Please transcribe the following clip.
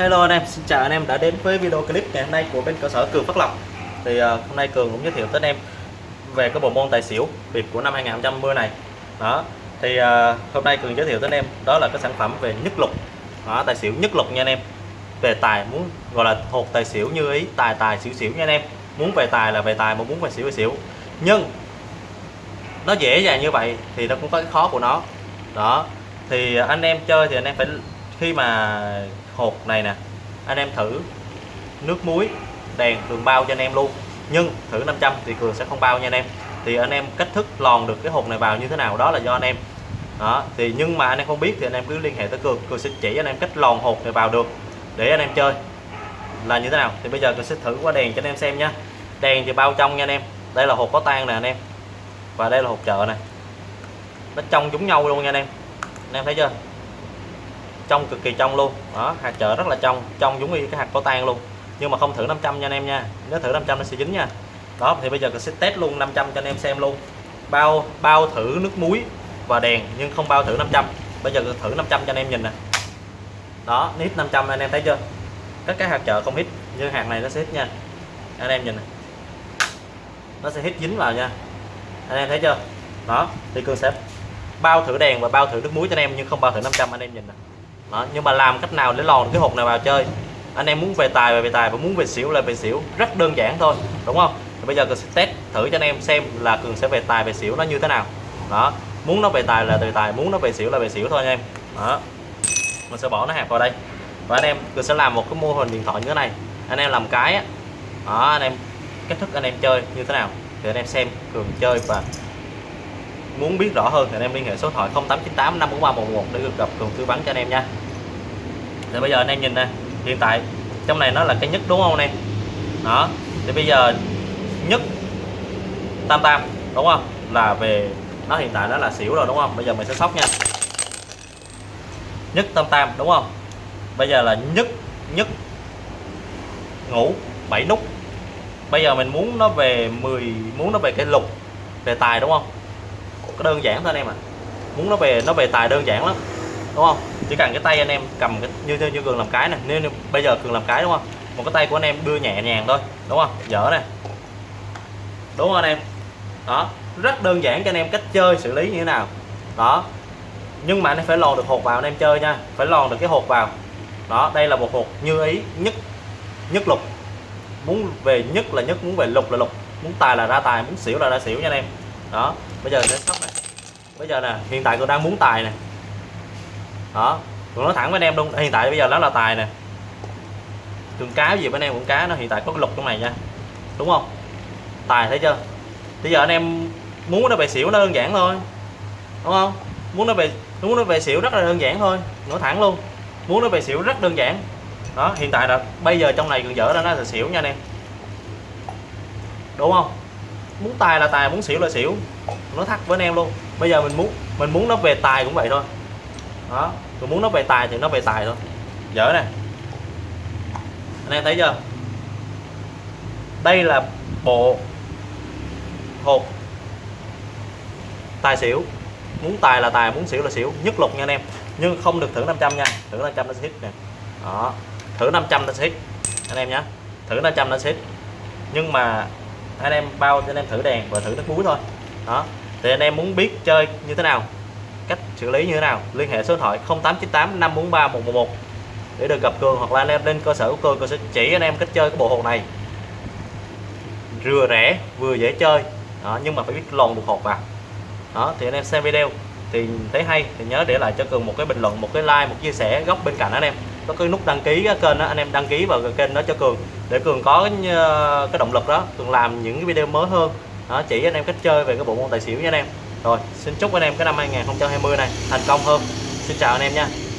Hello anh em, xin chào anh em đã đến với video clip ngày hôm nay của bên cơ sở Cường Phát Lộc. Thì uh, hôm nay Cường cũng giới thiệu tới anh em về cái bộ môn tài xỉu biệt của năm 2020 này. Đó, thì uh, hôm nay Cường giới thiệu tới anh em đó là cái sản phẩm về nhất lục. Đó, Tài xỉu nhất lục nha anh em. Về tài muốn gọi là hột tài xỉu như ý, tài tài xỉu xỉu nha anh em. Muốn về tài là về tài, mà muốn về xỉu về xỉu. Nhưng nó dễ dàng như vậy thì nó cũng có cái khó của nó. Đó, thì anh em chơi thì anh em phải khi mà hột này nè. Anh em thử nước muối, đèn cường bao cho anh em luôn. Nhưng thử 500 thì cường sẽ không bao nha anh em. Thì anh em cách thức lòn được cái hột này vào như thế nào đó là do anh em. Đó, thì nhưng mà anh em không biết thì anh em cứ liên hệ tới cường. Cường sẽ chỉ anh em cách lòn hột này vào được để anh em chơi. Là như thế nào? Thì bây giờ cường sẽ thử qua đèn cho anh em xem nha. Đèn thì bao trong nha anh em. Đây là hột có tan nè anh em. Và đây là hột chợ này nó trong giống nhau luôn nha anh em. Anh em thấy chưa? Trong cực kỳ trong luôn. Đó, hạt chợ rất là trong trong giống như cái hạt có tan luôn. Nhưng mà không thử 500 nha anh em nha. Nếu thử 500 nó sẽ dính nha. Đó, thì bây giờ tôi sẽ test luôn 500 cho anh em xem luôn. Bao bao thử nước muối và đèn, nhưng không bao thử 500 bây giờ thử 500 cho anh em nhìn nè. Đó hít 500 anh em thấy chưa? Các cái hạt chợ không hít nhưng hạt này nó sẽ hít nha. Anh em nhìn nè. Nó sẽ hít dính vào nha. Anh em thấy chưa? Đó, thì cường sẽ bao thử đèn và bao thử nước muối cho anh em, nhưng không bao thử 500 anh em nhìn nè đó, nhưng mà làm cách nào để lòn cái hột này vào chơi? Anh em muốn về tài về, về tài và muốn về xỉu là về xỉu rất đơn giản thôi đúng không? Thì bây giờ cường sẽ test thử cho anh em xem là cường sẽ về tài về xỉu nó như thế nào. Đó muốn nó về tài là về tài muốn nó về xỉu là về xỉu thôi anh em. Đó mình sẽ bỏ nó hạt vào đây. Và anh em cường sẽ làm một cái mô hình điện thoại như thế này. Anh em làm cái á. Đó anh em cách thức anh em chơi như thế nào thì anh em xem cường chơi và muốn biết rõ hơn thì anh em liên hệ số điện thoại 0898 54311 để được gặp cường tư vấn cho anh em nha. Thì bây giờ anh em nhìn nè, hiện tại trong này nó là cái nhất đúng không anh em? Đó, thì bây giờ nhất tam tam, đúng không? Là về, nó hiện tại nó là xỉu rồi đúng không? Bây giờ mình sẽ sóc nha. Nhất tam tam, đúng không? Bây giờ là nhất nhất ngủ 7 nút. Bây giờ mình muốn nó về 10 muốn nó về cái lục, về tài đúng không? Đơn giản thôi anh em ạ. À. muốn nó về nó về tài đơn giản lắm đúng không? Chỉ cần cái tay anh em cầm cái, như như, như cường làm cái này nếu, nếu bây giờ cường làm cái đúng không? Một cái tay của anh em đưa nhẹ nhàng thôi đúng không? Dở này đúng không anh em? Đó rất đơn giản cho anh em cách chơi xử lý như thế nào. Đó. Nhưng mà anh em phải lòn được hột vào anh em chơi nha phải lòn được cái hột vào. Đó đây là một hột như ý nhất nhất lục. Muốn về nhất là nhất muốn về lục là lục. Muốn tài là ra tài muốn xỉu là ra xỉu nha anh em đó, bây giờ sẽ sóc này. Bây giờ nè, hiện tại tôi đang muốn tài nè. Đó, tôi nói thẳng với anh em luôn, hiện tại bây giờ nó là tài nè. Trường cá gì với anh em cũng cá, nó hiện tại có cái lục trong này nha. Đúng không? Tài thấy chưa? Bây giờ anh em muốn nó về xỉu nó đơn giản thôi. Đúng không? Muốn nó về, muốn nó về xỉu rất là đơn giản thôi. Nói thẳng luôn. Muốn nó về xỉu rất đơn giản. Đó, hiện tại là bây giờ trong này còn dở ra nó là xỉu nha anh em. Đúng không? Muốn tài là tài, muốn xỉu là xỉu. Nó thắt với anh em luôn. Bây giờ mình muốn mình muốn nó về tài cũng vậy thôi. Đó, mình muốn nó về tài thì nó về tài thôi. Dở nè. Anh em thấy chưa? Đây là bộ hộp tài xỉu. Muốn tài là tài, muốn xỉu là xỉu. Nhất lục nha anh em. Nhưng không được thử 500 nha. Thử 500 nó sẽ hit nè. Đó. Thử 500 nó sẽ hit. Anh em nhé thử 500 nó sẽ hit. Nhưng mà anh em bao cho anh em thử đèn và thử nước muối thôi. Đó. Thì anh em muốn biết chơi như thế nào cách xử lý như thế nào liên hệ số điện thoại 0898 543 111 để được gặp cường hoặc là anh em lên cơ sở của cường cường sẽ chỉ anh em cách chơi cái bộ hột này. Vừa rẻ vừa dễ chơi đó, nhưng mà phải biết lòn được hột vào. Đó thì anh em xem video thì thấy hay thì nhớ để lại cho cường một cái bình luận một cái like một chia sẻ góc bên cạnh anh em có cái nút đăng ký cái kênh đó anh em đăng ký vào cái kênh đó cho cường. Để cường có cái, cái động lực đó cường làm những cái video mới hơn. Đó, chỉ anh em cách chơi về cái bộ môn tài xỉu nha anh em. Rồi xin chúc anh em cái năm 2020 này thành công hơn. Xin chào anh em nha.